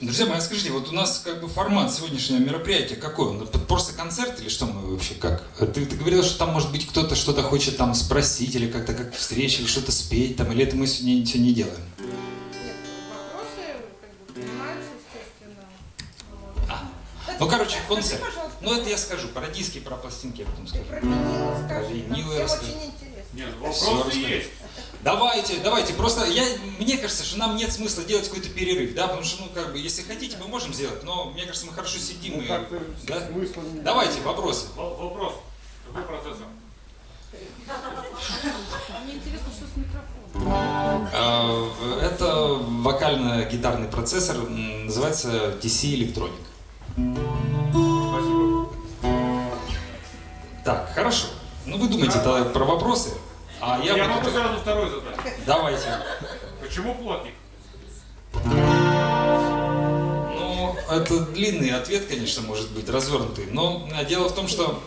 Друзья мои, а скажите, вот у нас как бы формат сегодняшнего мероприятия какой? Он просто концерт или что мы вообще как? Ты, ты говорил, что там может быть кто-то что-то хочет там спросить или как-то как встреча, или что-то спеть там, или это мы сегодня ничего не делаем? Нет, вопросы как бы принимаются, естественно. А. Ну, короче, концерт. пожалуйста, Ну это я скажу, про диски, про пластинки я потом скажу. про винилы скажи. Про винилы Всем расскажи. очень интересно. Нет, вопросы расскажу. есть. Давайте, давайте, просто я, мне кажется, что нам нет смысла делать какой-то перерыв, да, потому что, ну, как бы, если хотите, мы можем сделать, но мне кажется, мы хорошо сидим Ну, и... да? смысла Давайте, вопросы. В- Вопрос. Какой процессор? Мне интересно, что с микрофоном. А, Это вокально-гитарный процессор, называется DC Electronic. Спасибо. Так, хорошо. Ну, вы думаете про вопросы, а я, Я могу сразу второй задать. Давайте. Почему плотник? Ну, это длинный ответ, конечно, может быть, развернутый. Но а, дело в том, что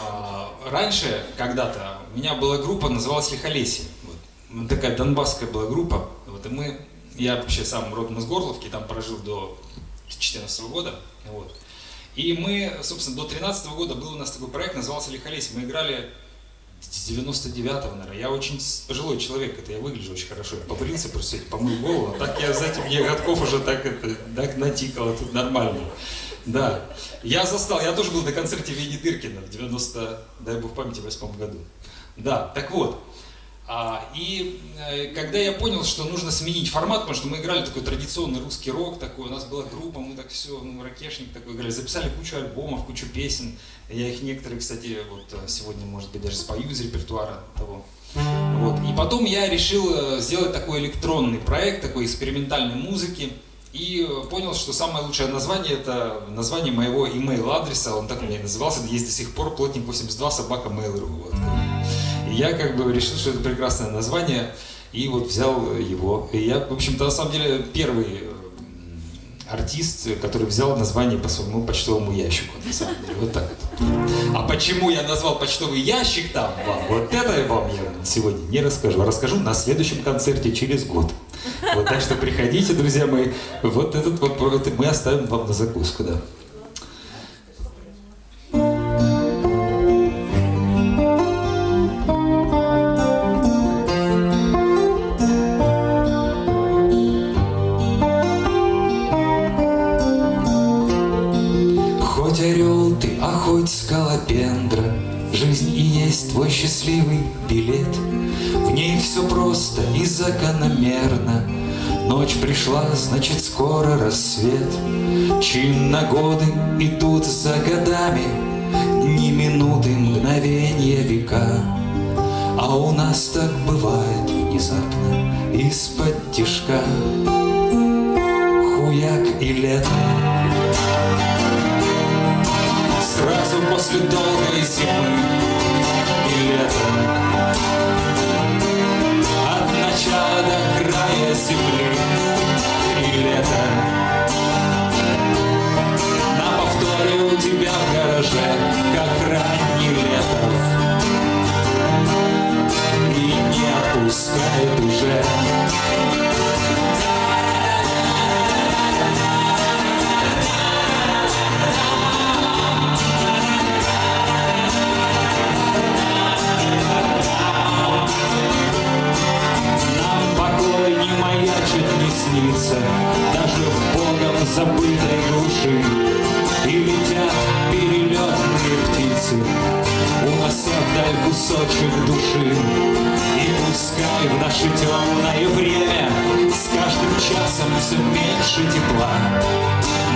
а, раньше, когда-то, у меня была группа, называлась Лихолесье. Вот. Такая донбасская была группа. Вот, и мы, я вообще сам родом из Горловки, там прожил до 2014 года. Вот. И мы, собственно, до 2013 года был у нас такой проект, назывался Лихолесье. Мы играли с 99-го, наверное. Я очень пожилой человек, это я выгляжу очень хорошо. Я побрился просто, помыл голову. А так я, знаете, мне годков уже так, это, так натикало, тут нормально. Да. Я застал, я тоже был на концерте Вени Дыркина в 90, дай бог памяти, восьмом году. Да, так вот. А, и э, когда я понял, что нужно сменить формат, потому что мы играли такой традиционный русский рок, такой, у нас была группа, мы так все, ну, ракешник такой играли, записали кучу альбомов, кучу песен. Я их некоторые, кстати, вот э, сегодня, может быть, даже спою из репертуара того. Вот. И потом я решил э, сделать такой электронный проект, такой экспериментальной музыки. И понял, что самое лучшее название это название моего email адреса, он так у меня и назывался, есть до сих пор плотник 82 собака mail.ru. Вот. Я как бы решил, что это прекрасное название, и вот взял его. И я, в общем-то, на самом деле первый артист, который взял название по своему почтовому ящику, на самом деле, вот так вот. А почему я назвал почтовый ящик там вам, вот это вам я сегодня не расскажу, а расскажу на следующем концерте через год. Вот так что приходите, друзья мои, вот этот это мы оставим вам на закуску, да. Счастливый билет. В ней все просто и закономерно. Ночь пришла, значит скоро рассвет. Чинно годы идут за годами, Дни, минуты, мгновения, века. А у нас так бывает внезапно, из-под тишка. Хуяк и лето. Сразу после долгой зимы и лета снится Даже в Богом забытой глуши. И летят перелетные птицы Унося вдаль кусочек души. И пускай в наше темное время С каждым часом все меньше тепла.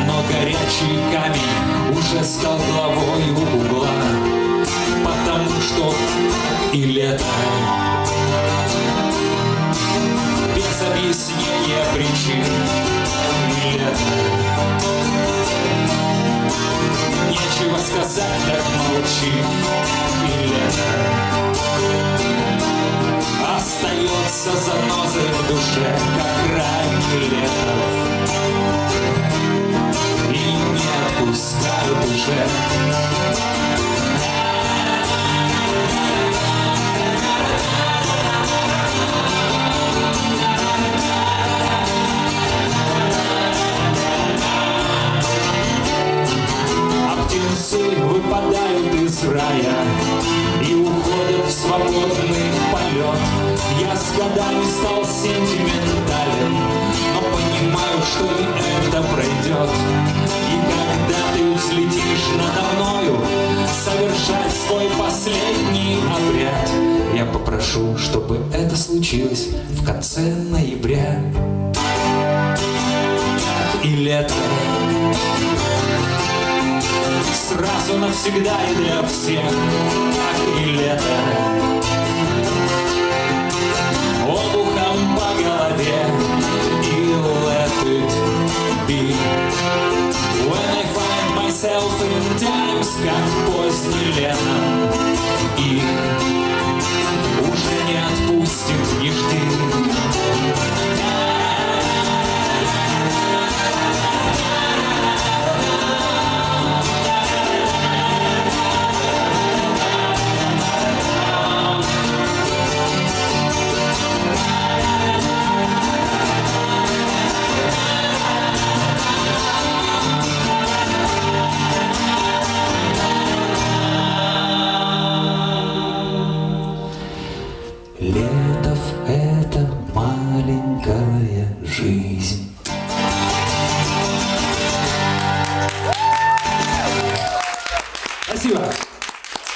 Но горячий камень уже стал главой угла. Потому что и лето молчи и лето. Остается занозой в душе, как ранний летов. Годами стал сентиментален Но понимаю, что и это пройдет. И когда ты взлетишь надо мною Совершать свой последний обряд. Я попрошу, чтобы это случилось в конце ноября. И лето Сразу навсегда и для всех. Так и лето Элфин как поздний летом, и уже не отпустит нигде. Летов — это маленькая жизнь.